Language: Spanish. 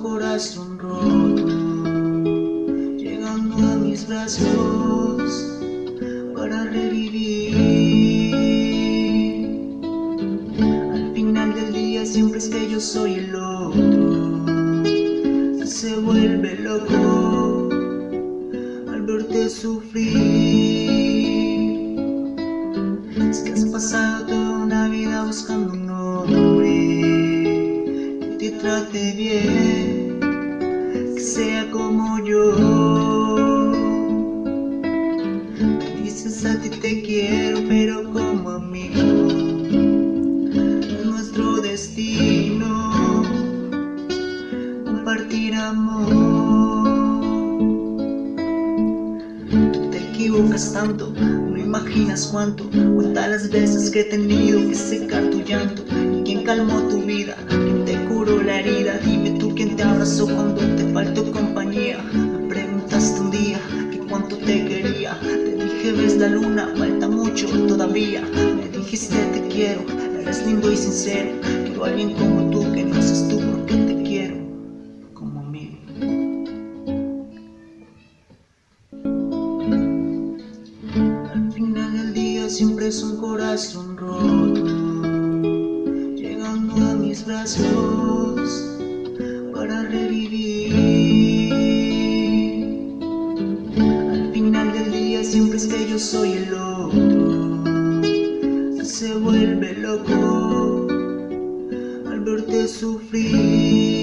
corazón roto, llegando a mis brazos para revivir. Al final del día siempre es que yo soy el otro, se vuelve loco al verte sufrir. Es que has pasado toda una vida buscando trate bien, que sea como yo. Dices a ti te quiero, pero como amigo, es nuestro destino compartir amor. Te equivocas tanto, no imaginas cuánto. Cuenta las veces que he tenido que secar tu llanto. ¿Y quién calmó tu vida? Dime tú quién te abrazó cuando te faltó compañía. Me preguntaste un día que cuánto te quería. Te dije ves la luna, falta mucho todavía. Me dijiste te quiero, eres lindo y sincero. Quiero a alguien como tú que no seas tú porque te quiero como amigo. Al final del día siempre es un corazón roto, a mis brazos para revivir. Al final del día siempre es que yo soy el otro, se vuelve loco al verte sufrir.